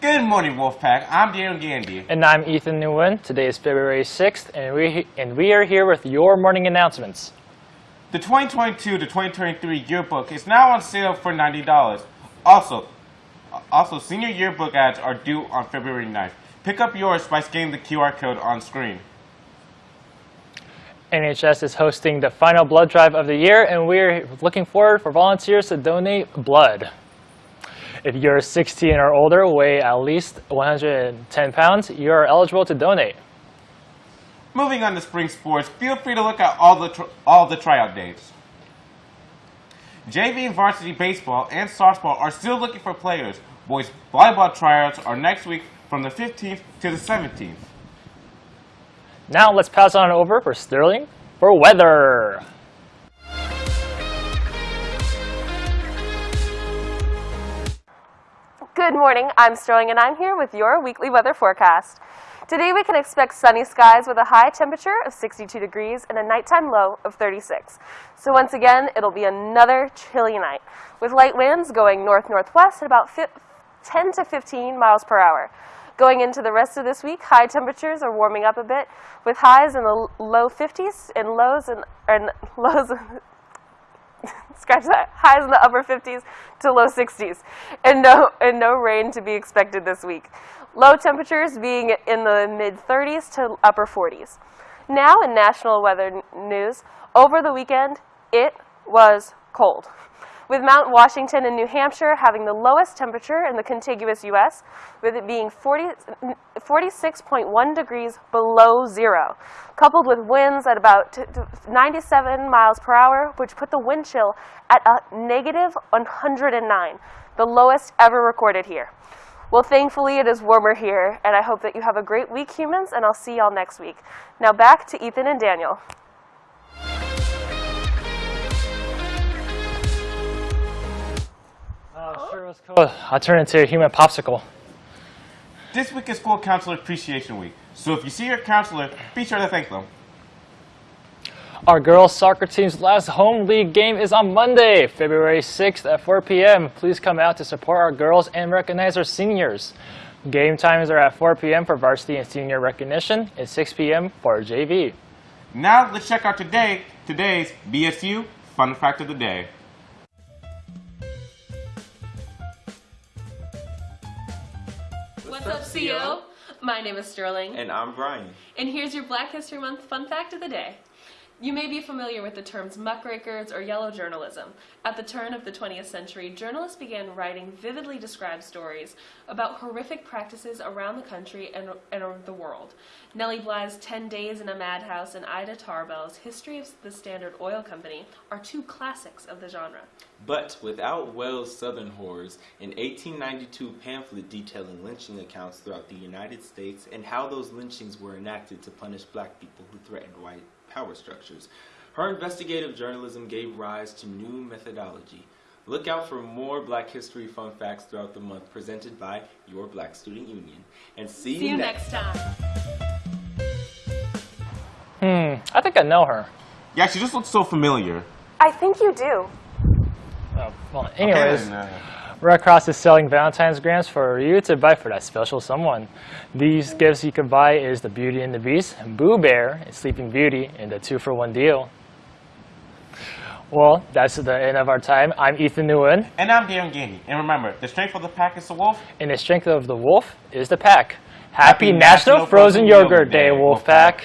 Good morning, Wolfpack. I'm Daniel Gandy. And I'm Ethan Nguyen. Today is February 6th, and we, and we are here with your morning announcements. The 2022 to 2023 yearbook is now on sale for $90. Also, also senior yearbook ads are due on February 9th. Pick up yours by scanning the QR code on screen. NHS is hosting the final blood drive of the year, and we're looking forward for volunteers to donate blood. If you're 16 or older, weigh at least 110 pounds, you are eligible to donate. Moving on to spring sports, feel free to look at all the all the tryout dates. JV and varsity baseball and softball are still looking for players. Boys volleyball tryouts are next week from the 15th to the 17th. Now let's pass on over for Sterling for weather. Good morning, I'm Sterling and I'm here with your weekly weather forecast. Today we can expect sunny skies with a high temperature of 62 degrees and a nighttime low of 36. So once again, it'll be another chilly night with light winds going north-northwest at about 10 to 15 miles per hour. Going into the rest of this week, high temperatures are warming up a bit with highs in the low 50s and lows and, and lows scratch that, highs in the upper 50s to low 60s, and no, and no rain to be expected this week. Low temperatures being in the mid 30s to upper 40s. Now in national weather news, over the weekend, it was cold with Mount Washington in New Hampshire having the lowest temperature in the contiguous U.S., with it being 40, 46.1 degrees below zero, coupled with winds at about 97 miles per hour, which put the wind chill at a negative 109, the lowest ever recorded here. Well, thankfully, it is warmer here, and I hope that you have a great week, humans, and I'll see y'all next week. Now back to Ethan and Daniel. I'll turn into a human popsicle. This week is School Counselor Appreciation Week, so if you see your counselor, be sure to thank them. Our girls soccer team's last home league game is on Monday, February 6th at 4 p.m. Please come out to support our girls and recognize our seniors. Game times are at 4 p.m. for varsity and senior recognition and 6 p.m. for JV. Now let's check out today today's BSU Fun Fact of the Day. What's up, CEO? My name is Sterling. And I'm Brian. And here's your Black History Month fun fact of the day. You may be familiar with the terms muckrakers or yellow journalism. At the turn of the 20th century, journalists began writing vividly described stories about horrific practices around the country and, and the world. Nellie Bly's 10 Days in a Madhouse and Ida Tarbell's History of the Standard Oil Company are two classics of the genre. But without Wells' Southern Horrors, an 1892 pamphlet detailing lynching accounts throughout the United States and how those lynchings were enacted to punish black people who threatened white power structures. Her investigative journalism gave rise to new methodology. Look out for more Black History fun facts throughout the month presented by your Black Student Union. And see, see you next time. Hmm, I think I know her. Yeah, she just looks so familiar. I think you do. Oh, well, anyways. Okay, Red Cross is selling Valentine's grams for you to buy for that special someone. These gifts you can buy is the Beauty and the Beast, Boo Bear, and Sleeping Beauty in the two-for-one deal. Well, that's the end of our time. I'm Ethan Nguyen. And I'm Darren Gandy. And remember, the strength of the pack is the wolf. And the strength of the wolf is the pack. Happy, Happy National, National, Frozen, Frozen Yogurt, Day, Wolf Pack.